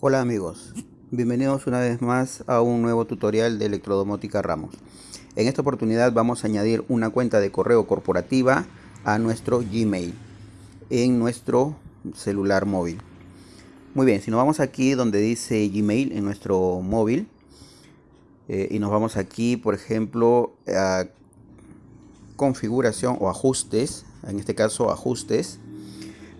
Hola amigos, bienvenidos una vez más a un nuevo tutorial de electrodomótica Ramos. En esta oportunidad vamos a añadir una cuenta de correo corporativa a nuestro Gmail en nuestro celular móvil. Muy bien, si nos vamos aquí donde dice Gmail en nuestro móvil eh, y nos vamos aquí por ejemplo a configuración o ajustes, en este caso ajustes,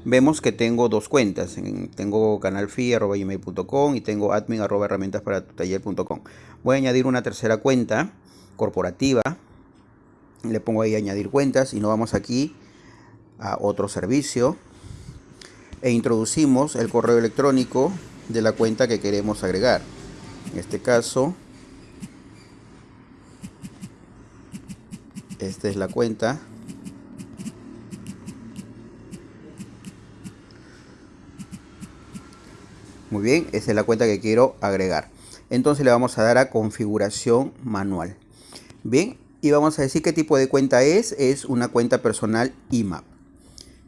vemos que tengo dos cuentas. Tengo canalfi.gmail.com y tengo admin. Voy a añadir una tercera cuenta corporativa. Le pongo ahí añadir cuentas y nos vamos aquí a otro servicio e introducimos el correo electrónico de la cuenta que queremos agregar. En este caso, esta es la cuenta Muy bien, esa es la cuenta que quiero agregar. Entonces le vamos a dar a configuración manual. Bien, y vamos a decir qué tipo de cuenta es. Es una cuenta personal IMAP.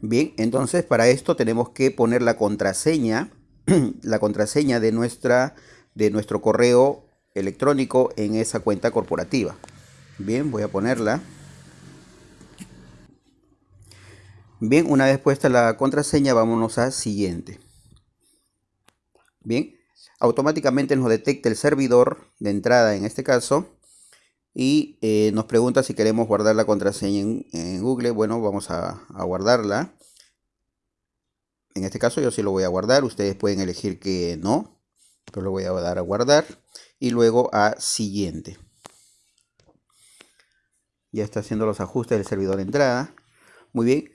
Bien, entonces para esto tenemos que poner la contraseña, la contraseña de, nuestra, de nuestro correo electrónico en esa cuenta corporativa. Bien, voy a ponerla. Bien, una vez puesta la contraseña, vámonos a siguiente. Bien, automáticamente nos detecta el servidor de entrada en este caso y eh, nos pregunta si queremos guardar la contraseña en, Google. Bueno, vamos a, guardarla. En este caso yo sí lo voy a guardar. Ustedes pueden elegir que no. Pero lo voy a dar a guardar. Y luego a siguiente. Ya está haciendo los ajustes del servidor de entrada. Muy bien.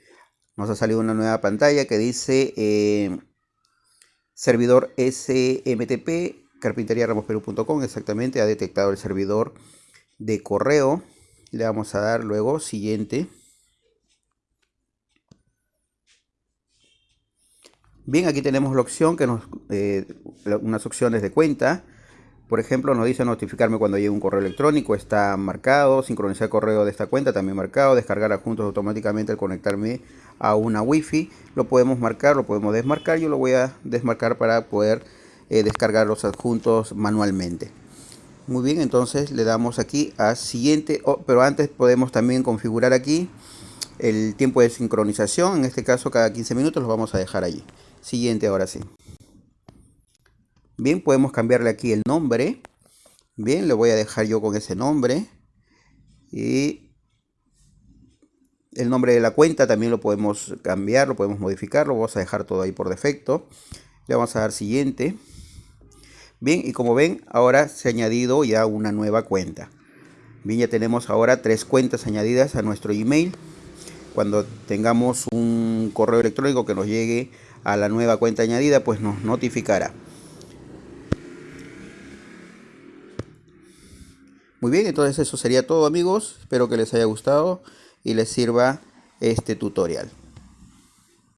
Nos ha salido una nueva pantalla que dice eh, servidor SMTP, carpinteriaramosperú.com, exactamente, ha detectado el servidor de correo. Le vamos a dar luego siguiente. Bien, aquí tenemos la opción que nos, eh, unas opciones de cuenta. Por ejemplo, nos dice notificarme cuando llegue un correo electrónico, está marcado, sincronizar correo de esta cuenta también marcado, descargar adjuntos automáticamente al conectarme a una wifi, lo podemos marcar, lo podemos desmarcar, yo lo voy a desmarcar para poder eh, descargar los adjuntos manualmente. Muy bien, entonces le damos aquí a siguiente, oh, pero antes podemos también configurar aquí el tiempo de sincronización, en este caso cada 15 minutos lo vamos a dejar allí. Siguiente ahora sí. Bien, podemos cambiarle aquí el nombre. Bien, le voy a dejar yo con ese nombre. Y el nombre de la cuenta también lo podemos cambiar, lo podemos modificar. Lo vamos a dejar todo ahí por defecto. Le vamos a dar siguiente. Bien, y como ven, ahora se ha añadido ya una nueva cuenta. Bien, ya tenemos ahora tres cuentas añadidas a nuestro email. Cuando tengamos un correo electrónico que nos llegue a la nueva cuenta añadida, pues nos notificará. Muy bien, entonces eso sería todo amigos. Espero que les haya gustado y les sirva este tutorial.